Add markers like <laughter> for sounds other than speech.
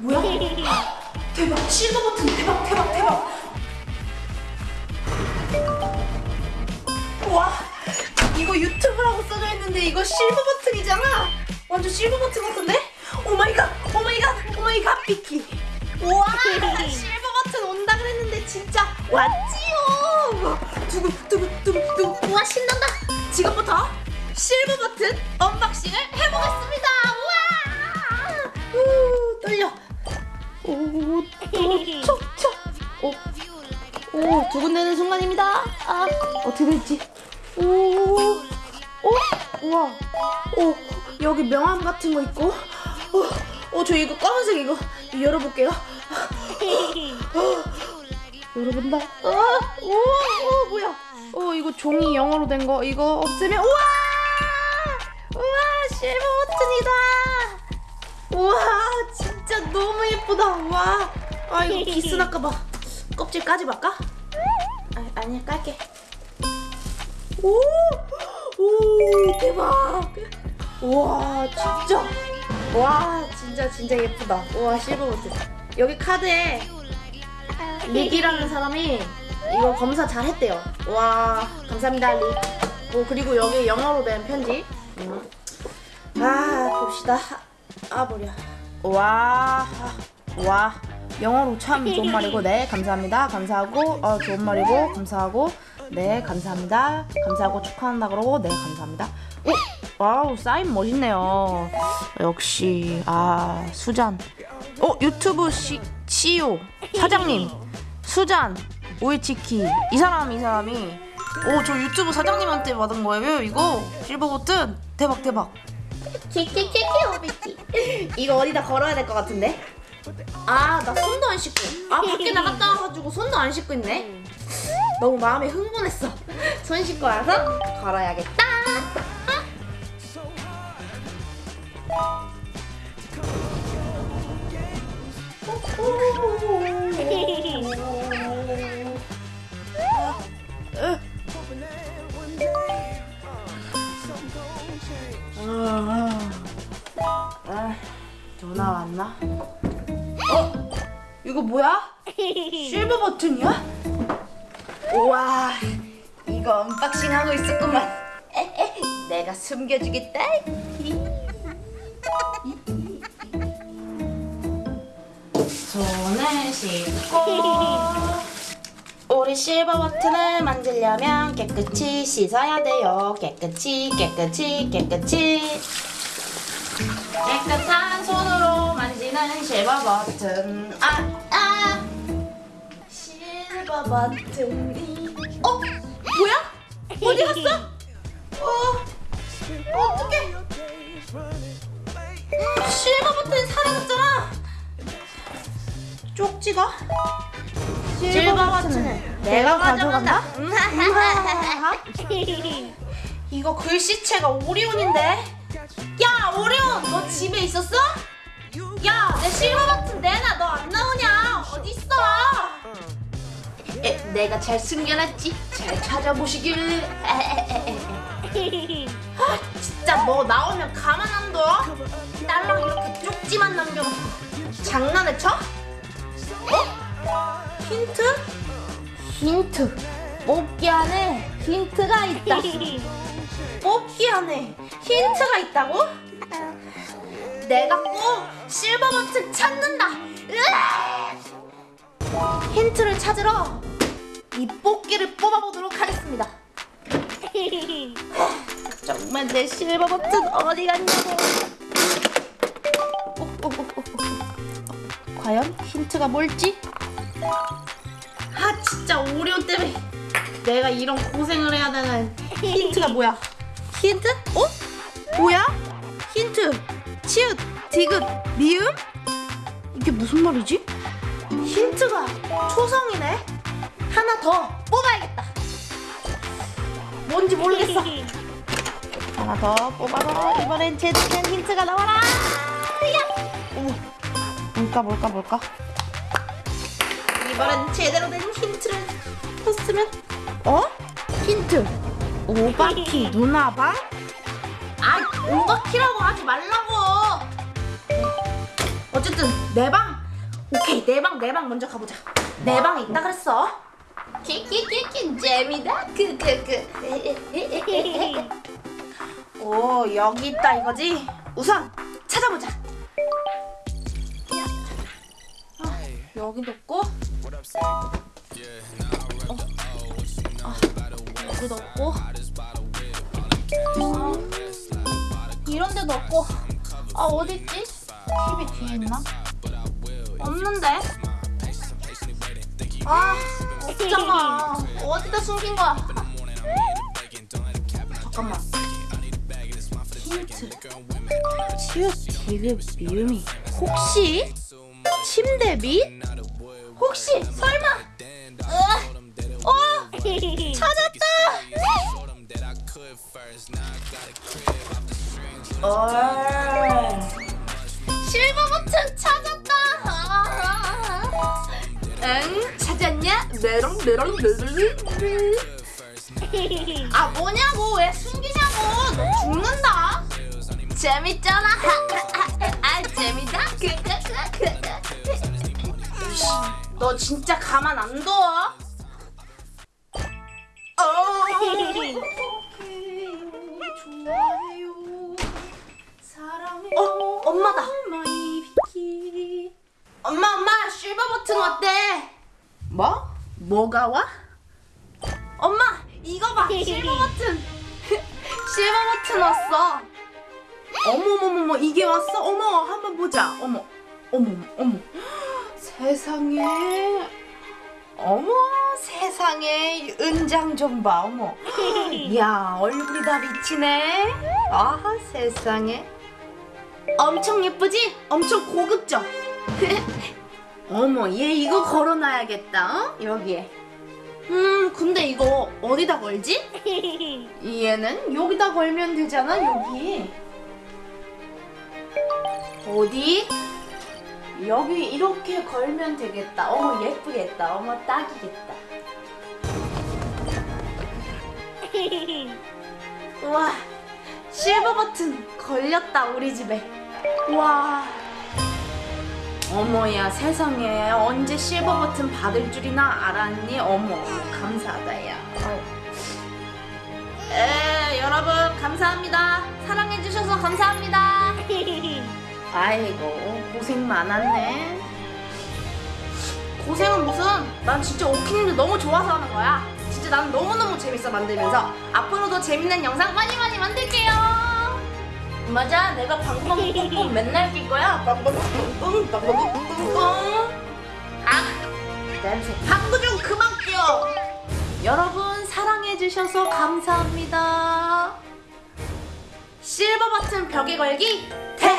뭐야? 대박 실버 버튼 대박 대박 대박. 와 이거 유튜브라고 써져 있는데 이거 실버 버튼이잖아. 완전 실버 버튼 같은데? 오마이갓 오마이갓 오마이갓 비키. 우와 실버 버튼 온다 그랬는데 진짜 왔지요. 두구 두구 두구 두구 우와 신난다. 지금부터 실버 버튼 unboxing을 해보겠습니다. 우와! 우 떨려 오, 촉촉. 오, 오, 두근대는 순간입니다. 아, 어떻게 될지. 오, 오, 우와. 오, 여기 명함 같은 거 있고. 오, 오, 저 이거 검은색 이거 열어볼게요. 열어본다. 아, 오, 오, 뭐야. 오, 이거 종이 영어로 된 거. 이거 없으면, 우와! 우와, 실버 버튼이다. 우와 진짜 너무 예쁘다. 와. 아 이거 기스 날까봐. 껍질 까지 말까? 아, 아니야 깔게. 오! 오 대박. 우와 진짜. 와 진짜 진짜 예쁘다. 우와 실버 버튼 여기 카드에 릭이라는 사람이 이거 검사 잘 했대요. 와 감사합니다 릭 오, 그리고 여기 영어로 된 편지. 음. 아 봅시다. 아 머리야 와, 와. 영어로 참 좋은 말이고 네 감사합니다. 감사하고 어 좋은 말이고 감사하고 네 감사합니다. 감사하고 축하한다 그러고 네 감사합니다. 오 wow 사인 멋있네요. 역시 아 수잔. 어 유튜브 시, CEO 사장님. 수잔 오이치키. 이 사람 이 사람이. 오 저 유튜브 사장님한테 받은 거예요 이거? 실버 버튼? 대박 대박 키키키키 오비키 이거 어디다 걸어야 될 것 같은데? 아 나 손도 안 씻고 아 밖에 나갔다 와가지고 손도 안 씻고 있네. 너무 마음이 흥분했어. 손 씻고 와서 걸어야겠다. 아, 전화 왔나? 어? 이거 뭐야? <laughs> 실버 버튼이야? 우와, 이거 unboxing 하고 있었구만. <laughs> 내가 숨겨주겠다. <laughs> 손을 씻고 우리 실버 버튼을 만들려면 깨끗이 씻어야 돼요. 깨끗이, 깨끗이, 깨끗이. 깨끗한 손으로 만지는 실버 버튼 아! 아! 실버 버튼이 어? 뭐야? 어디 갔어? 어? 어떡해 실버 버튼이 사라졌잖아 쪽지가? 실버 버튼을 내가 가져간다? <laughs> 이거 글씨체가 오리온인데 내가 잘 숨겨놨지 잘 찾아보시길 <laughs> 아 진짜 너 나오면 가만 안 둬? 딸랑 이렇게 쪽지만 남겨놓고 장난을 쳐? 어? 힌트? 힌트 뽑기 안에 힌트가 있다 <laughs> 뽑기 안에 힌트가 있다고? 내가 꼭 실버 버튼 찾는다. 힌트를 찾으러 이 뽑기를 뽑아보도록 하겠습니다. <laughs> 정말 내 실버 버튼 어디 갔냐고. 어, 어, 어. 과연 힌트가 뭘지? 아 진짜 오리온 때문에 내가 이런 고생을 해야 되는 힌트가 뭐야? 힌트? 어? 뭐야? 힌트 치읓, 디귿, 미음? 이게 무슨 말이지? 힌트가 초성이네? 하나 더 뽑아야겠다. 뭔지 모르겠어. 하나 더 뽑아서 이번엔 제대로 된 힌트가 나와라. 야! 어머 뭘까 뭘까 뭘까? 이번엔 제대로 된 힌트를 줬으면? 어? 힌트. 오바키 누나방? 아 오바키라고 하지 말라고. 어쨌든 내 방. 오케이 내 방 내 방 먼저 가보자. 내 방에 있다 그랬어 키키키키 <laughs> 재미다 크크크 <laughs> 오 여기 있다 이거지 우선 찾아보자 아, 여기도 없고 어. 아, 여기도 없고 아, 이런 데도 없고 아 어딨지? TV 뒤에 있나? 없는데? 아 없잖아. 어디다 숨긴 거야? 잠깐만. 힌트 치읓 디귿 미음이. 혹시 침대 밑? 혹시 설마? 으아, 어? 찾았다. 어 실버 버튼 찾았다. 응 메롱 메롱 메롱 아 뭐냐고. 왜 숨기냐고. 너 죽는다. 재밌잖아. <laughs> 아 재밌다. 너 진짜 가만 안 둬? 어. 엄마다. 엄마 엄마 실버 버튼 어때? 뭐? 뭐가 와? 엄마 이거 봐. 실버 버튼. <laughs> 실버 버튼 왔어. 어머머머머 이게 왔어? 어머 한번 보자. 어머 어머 어머. <gasps> 세상에. 어머 세상에. 은장 좀 봐 어머. <gasps> 야 얼굴이 다 비치네. 아 세상에. 엄청 예쁘지? 엄청 고급져 <laughs> 어머 얘 이거 걸어놔야겠다 어? 여기에. 음 근데 이거 어디다 걸지? <laughs> 얘는 여기다 걸면 되잖아 여기. 어디? 여기 이렇게 걸면 되겠다. 어머 예쁘겠다. 어머 딱이겠다. <laughs> 우와 실버 버튼 걸렸다 우리 집에. 와 어머야 세상에. 언제 실버 버튼 받을 줄이나 알았니? 어머 감사하다 야. 에, 여러분 감사합니다. 사랑해주셔서 감사합니다. <laughs> 아이고 고생 많았네. 고생은 무슨 난 진짜 오키님들 너무 좋아서 하는 거야. 진짜 난 너무너무 재밌어 만들면서. 앞으로도 재밌는 영상 많이 많이 만들게요 맞아? 내가 방구방 뿡뿡 맨날 낄 거야? 방구방 뿡뿡 방구방 뿡뿡 아 냄새. 방구 좀 그만 껴 여러분 사랑해주셔서 감사합니다. 실버 버튼 벽에 걸기 대